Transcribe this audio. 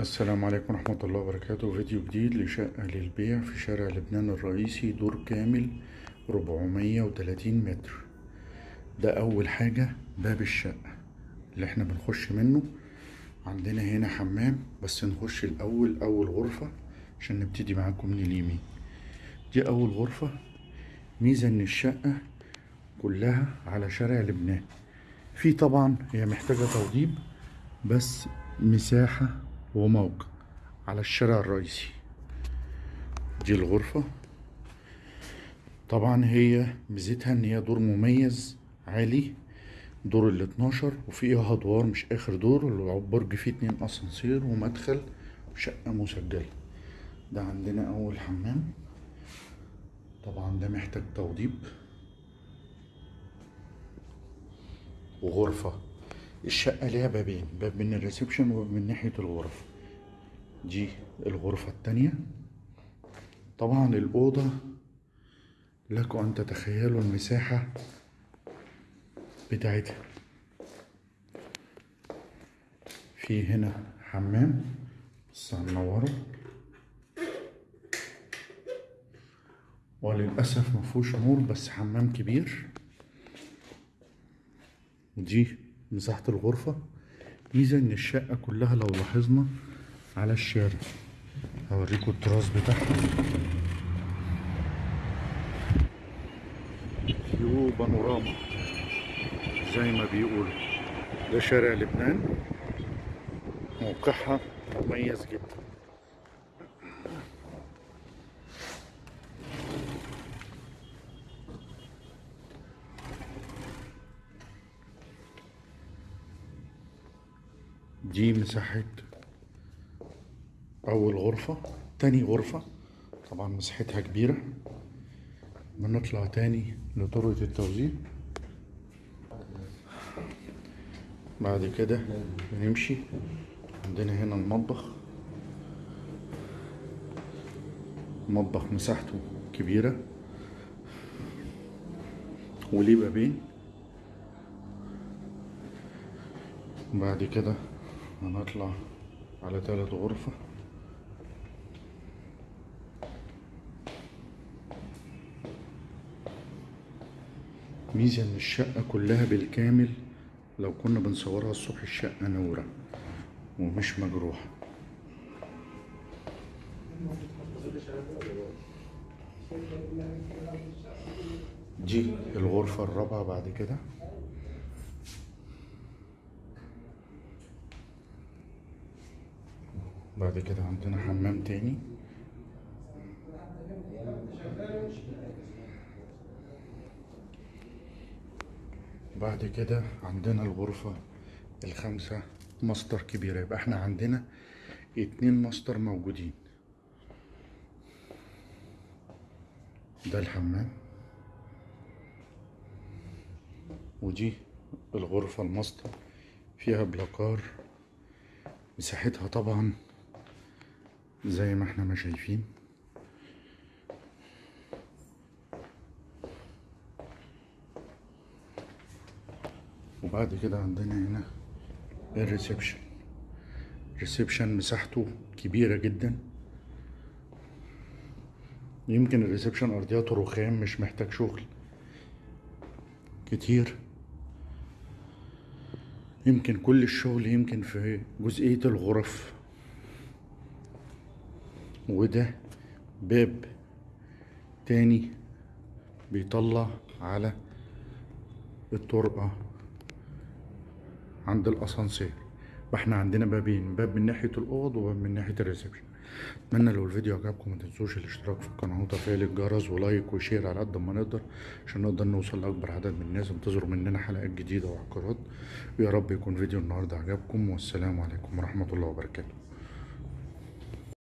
السلام عليكم ورحمة الله وبركاته. فيديو جديد لشقة للبيع في شارع لبنان الرئيسي دور كامل 430 متر. ده أول حاجة باب الشقة اللي إحنا بنخش منه. عندنا هنا حمام بس نخش الأول أول غرفة عشان نبتدي معاكم من اليمين. دي أول غرفة. ميزة إن الشقة كلها على شارع لبنان. في طبعا هي محتاجة توضيب بس مساحة وموقع على الشارع الرئيسي. دي الغرفة. طبعا هي ميزتها إن هي دور مميز عالي دور ال 12 وفيها ادوار مش آخر دور البرج فيه اتنين أسانسير ومدخل وشقة مسجلة. ده عندنا أول حمام. طبعا ده محتاج توضيب. وغرفة. الشقة ليها بابين باب من الريسبشن وباب من ناحية الغرف دي الغرفة التانية. طبعا الأوضة لكم أن تتخيلوا المساحة بتاعتها. في هنا حمام بس هنوره وللأسف مفهوش نور بس حمام كبير. ودي مساحة الغرفة. ميزة إن الشقة كلها لو لاحظنا على الشارع هوريكم التراس بتاعها فيو بانوراما زي ما بيقولوا. ده شارع لبنان. موقعها مميز جدا. دي مساحة أول غرفة تاني غرفة طبعا مساحتها كبيرة. بنطلع تاني لطرقة التوزيع. بعد كده بنمشي عندنا هنا المطبخ. المطبخ مساحته كبيرة. وليه بابين. بعد كده هنطلع على تالت غرفة. ميزة إن الشقة كلها بالكامل لو كنا بنصورها الصبح الشقة نورة ومش مجروحة. دي الغرفة الرابعة بعد كده. بعد كده عندنا حمام تاني. بعد كده عندنا الغرفة الخامسة ماستر كبيرة يبقى إحنا عندنا اتنين ماستر موجودين. ده الحمام. ودي الغرفة الماستر. فيها بلاكار. مساحتها طبعا زي ما إحنا ما شايفين. وبعد كده عندنا هنا ال reception. ال reception مساحته كبيرة جدا. يمكن الريسبشن أرضياته رخام مش محتاج شغل كتير. يمكن كل الشغل يمكن في جزئية الغرف. وده باب تاني بيطلع على الطرقة عند الأسانسير. فاحنا عندنا بابين باب من ناحية الأوض وباب من ناحية ال reception. اتمنى لو الفيديو عجبكم ما تنسوش الاشتراك في القناة وتفعيل الجرس و like و share على قد ما نقدر عشان نقدر نوصل لأكبر عدد من الناس. انتظروا مننا حلقات جديدة وعقارات. ويا رب يكون فيديو النهاردة عجبكم. والسلام عليكم ورحمة الله وبركاته.